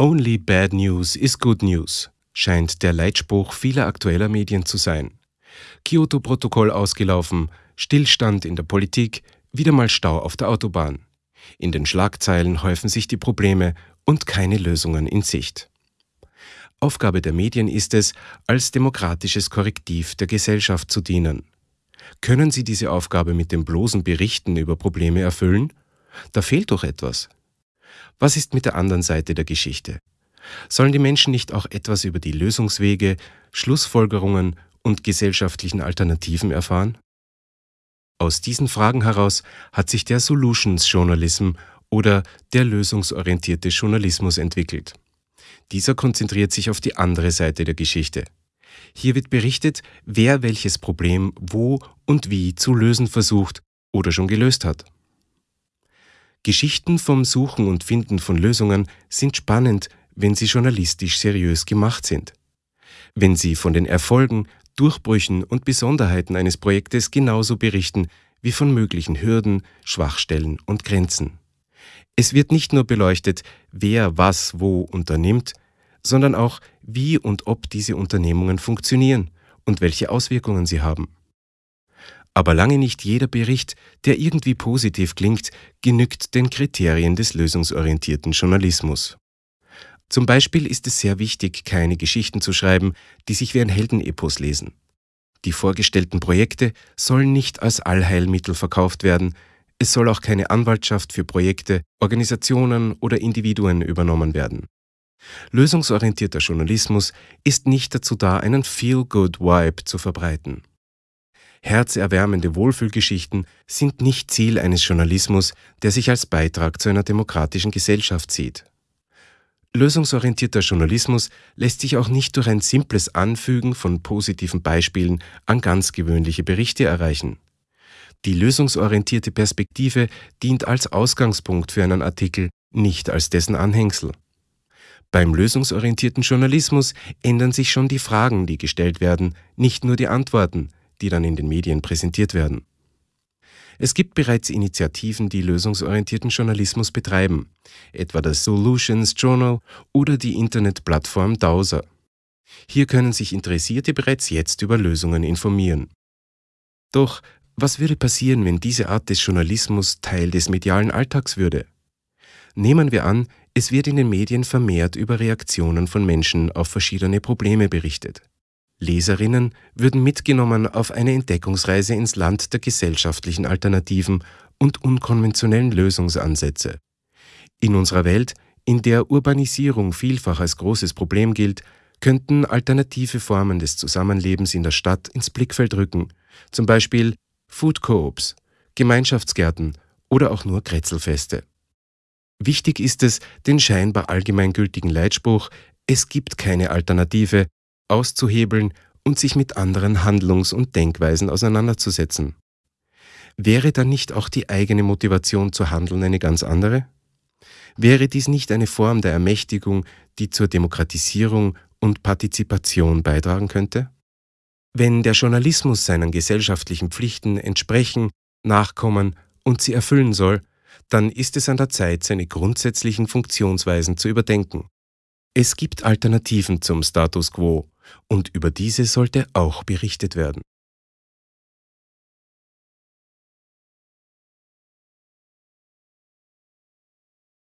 Only bad news is good news scheint der Leitspruch vieler aktueller Medien zu sein. Kyoto-Protokoll ausgelaufen, Stillstand in der Politik, wieder mal Stau auf der Autobahn. In den Schlagzeilen häufen sich die Probleme und keine Lösungen in Sicht. Aufgabe der Medien ist es, als demokratisches Korrektiv der Gesellschaft zu dienen. Können sie diese Aufgabe mit dem bloßen Berichten über Probleme erfüllen? Da fehlt doch etwas. Was ist mit der anderen Seite der Geschichte? Sollen die Menschen nicht auch etwas über die Lösungswege, Schlussfolgerungen und gesellschaftlichen Alternativen erfahren? Aus diesen Fragen heraus hat sich der Solutions Journalism oder der lösungsorientierte Journalismus entwickelt. Dieser konzentriert sich auf die andere Seite der Geschichte. Hier wird berichtet, wer welches Problem wo und wie zu lösen versucht oder schon gelöst hat. Geschichten vom Suchen und Finden von Lösungen sind spannend, wenn sie journalistisch seriös gemacht sind. Wenn sie von den Erfolgen, Durchbrüchen und Besonderheiten eines Projektes genauso berichten wie von möglichen Hürden, Schwachstellen und Grenzen. Es wird nicht nur beleuchtet, wer was wo unternimmt, sondern auch, wie und ob diese Unternehmungen funktionieren und welche Auswirkungen sie haben. Aber lange nicht jeder Bericht, der irgendwie positiv klingt, genügt den Kriterien des lösungsorientierten Journalismus. Zum Beispiel ist es sehr wichtig, keine Geschichten zu schreiben, die sich wie ein Heldenepos lesen. Die vorgestellten Projekte sollen nicht als Allheilmittel verkauft werden, es soll auch keine Anwaltschaft für Projekte, Organisationen oder Individuen übernommen werden. Lösungsorientierter Journalismus ist nicht dazu da, einen Feel-Good-Vibe zu verbreiten. Herzerwärmende Wohlfühlgeschichten sind nicht Ziel eines Journalismus, der sich als Beitrag zu einer demokratischen Gesellschaft sieht. Lösungsorientierter Journalismus lässt sich auch nicht durch ein simples Anfügen von positiven Beispielen an ganz gewöhnliche Berichte erreichen. Die lösungsorientierte Perspektive dient als Ausgangspunkt für einen Artikel, nicht als dessen Anhängsel. Beim lösungsorientierten Journalismus ändern sich schon die Fragen, die gestellt werden, nicht nur die Antworten, die dann in den Medien präsentiert werden. Es gibt bereits Initiativen, die lösungsorientierten Journalismus betreiben, etwa das Solutions Journal oder die Internetplattform Dowser. Hier können sich Interessierte bereits jetzt über Lösungen informieren. Doch was würde passieren, wenn diese Art des Journalismus Teil des medialen Alltags würde? Nehmen wir an, es wird in den Medien vermehrt über Reaktionen von Menschen auf verschiedene Probleme berichtet. Leserinnen würden mitgenommen auf eine Entdeckungsreise ins Land der gesellschaftlichen Alternativen und unkonventionellen Lösungsansätze. In unserer Welt, in der Urbanisierung vielfach als großes Problem gilt, könnten alternative Formen des Zusammenlebens in der Stadt ins Blickfeld rücken, zum Beispiel Food Coops, Gemeinschaftsgärten oder auch nur Kretzelfeste. Wichtig ist es, den scheinbar allgemeingültigen Leitspruch Es gibt keine Alternative auszuhebeln und sich mit anderen Handlungs- und Denkweisen auseinanderzusetzen. Wäre dann nicht auch die eigene Motivation zu handeln eine ganz andere? Wäre dies nicht eine Form der Ermächtigung, die zur Demokratisierung und Partizipation beitragen könnte? Wenn der Journalismus seinen gesellschaftlichen Pflichten entsprechen, nachkommen und sie erfüllen soll, dann ist es an der Zeit, seine grundsätzlichen Funktionsweisen zu überdenken. Es gibt Alternativen zum Status quo, und über diese sollte auch berichtet werden.